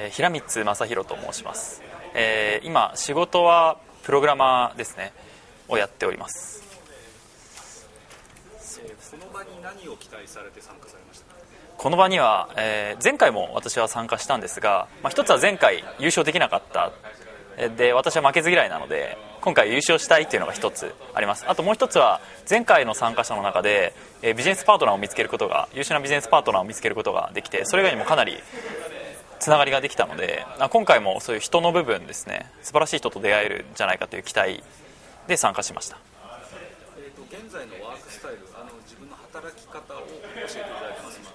えー、平光正弘と申します、えー、今仕事はプログラマーですね。をやっております。この場に何を期待されて参加されましたこの場には、えー、前回も私は参加したんですが、まあ、一つは前回優勝できなかった。で私は負けず嫌いなので今回優勝したいっていうのが一つあります。あともう一つは前回の参加者の中で、えー、ビジネスパートナーを見つけることが優秀なビジネスパートナーを見つけることができてそれ以外にもかなりつながりができたので今回もそういう人の部分ですね素晴らしい人と出会えるんじゃないかという期待で参加しました、えーと、現在のワークスタイルあの自分の働き方を教えていただけますか？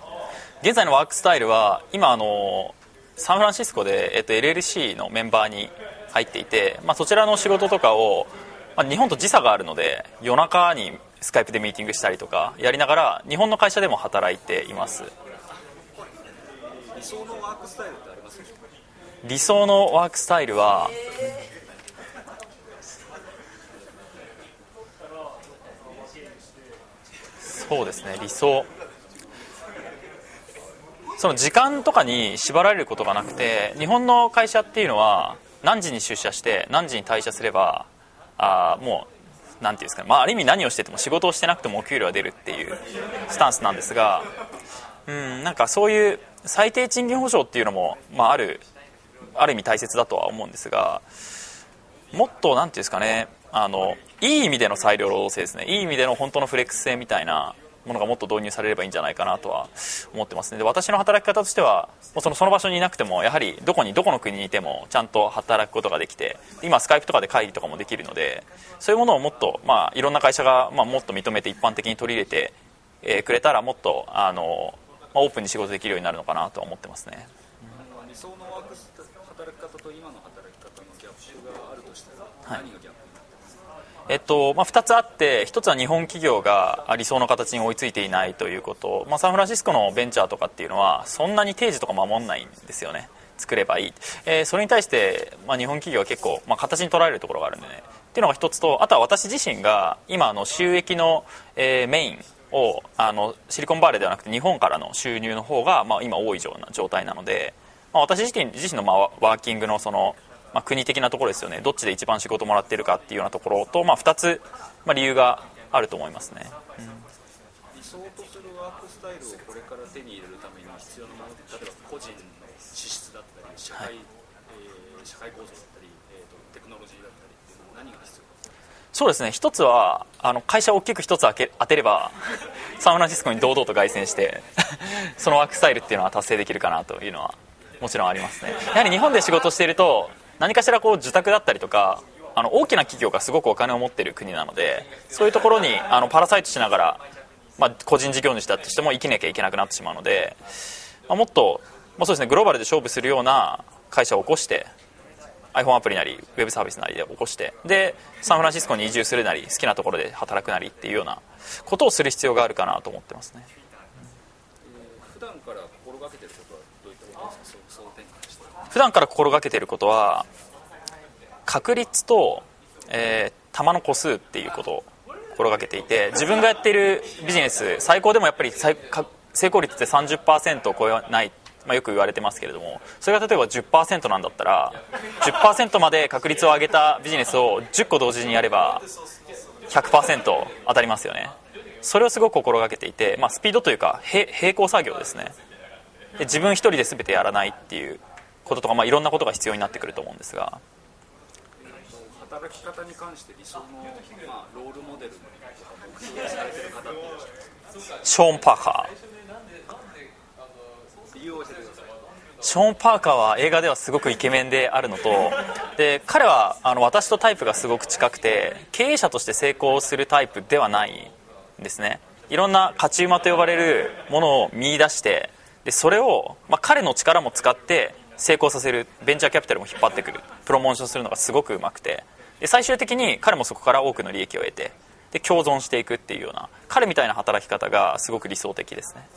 現在のワークスタイルは今あのサンフランシスコで、えーと、LLC のメンバーに入っていて、まあ、そちらの仕事とかを、まあ、日本と時差があるので夜中にスカイプでミーティングしたりとかやりながら日本の会社でも働いています理想のワークスタイルってあります理想のワークスタイルはそうですね理想。その時間とかに縛られることがなくて日本の会社っていうのは何時に出社して何時に退社すればあもう何ていうんですかね、まあ、ある意味何をしてても仕事をしてなくてもお給料が出るっていうスタンスなんですがうんなんかそういう最低賃金保障っていうのも、まあ、あるある意味大切だとは思うんですがもっと何ていうんですかねあのいい意味での裁量労働制ですね。いい意味での本当のフレックス性みたいなものがもっと導入されればいいんじゃないかなとは思ってますね。で私の働き方としてはそのその場所にいなくてもやはりどこにどこの国にいてもちゃんと働くことができて今スカイプとかで会議とかもできるのでそういうものをもっと、まあ、いろんな会社が、まあ、もっと認めて一般的に取り入れて、えー、くれたらもっとあのまあ、オープンに仕事できるようになるのかなと思ってますね。理想の働き方と今の働き方のギャップがあるとしたら、何がギャップになってますか、えっとまあ、2つあって1つは日本企業が理想の形に追いついていないということ、まあ、サンフランシスコのベンチャーとかっていうのはそんなに定時とか守んないんですよね。作ればいい、えー、それに対して、まあ、日本企業は結構、まあ、形に捉えるところがあるんでね。っていうのが一つとあとは私自身が今の収益の、えー、メインをあのシリコンバレーではなくて日本からの収入の方が、まあ、今多いような状態なので、まあ、私自身自身の、まあ、ワーキングのその、まあ、国的なところですよね。どっちで一番仕事もらってるかっていうようなところと、まあ、2つ、まあ、理由があると思いますね、うん、理想とするワークスタイルをこれから手に入れるために必要なもの例えば個人の資質だったり社会、はい、えー、社会構造だったり、えーと、テクノロジーだったりっていうのは何が必要そうですね。一つはあの会社を大きく一つ当てればサンフランシスコに堂々と凱旋して そのワークスタイルっていうのは達成できるかなというのはもちろんありますね。やはり日本で仕事していると何かしらこう受託だったりとかあの大きな企業がすごくお金を持っている国なのでそういうところにあのパラサイトしながら、まあ、個人事業主だとしても生きなきゃいけなくなってしまうので、まあ、もっと、まあ、そうですねグローバルで勝負するような会社を起こして iPhone アプリなりウェブサービスなりで起こしてでサンフランシスコに移住するなり好きなところで働くなりっていうようなことをする必要があるかなと思ってますね、普段から心がけてることはどういったことですか？そ普段から心がけてることは確率と、えー、球の個数っていうことを心がけていて自分がやっているビジネス最高でもやっぱり成功率って30%を超えないまあ、よく言われてますけれどもそれが例えば10%なんだったら10%まで確率を上げたビジネスを10個同時にやれば100%当たりますよね。それをすごく心がけていて、まあ、スピードというか並行作業ですね。で自分一人で全てやらないっていうこととか、まあ、いろんなことが必要になってくると思うんですが。働き方に関して理想の、まあ、ロールモデルとか目標されてる方っていらっしゃいますショーン・パーカーショーン・パーカーは映画ではすごくイケメンであるのとで彼はあの私とタイプがすごく近くて経営者として成功するタイプではないんですね。いろんな勝ち馬と呼ばれるものを見出してでそれを、まあ、彼の力も使って成功させるベンチャーキャピタルも引っ張ってくるプロモーションするのがすごくうまくて。で最終的に彼もそこから多くの利益を得てで共存していくっていうような彼みたいな働き方がすごく理想的ですね。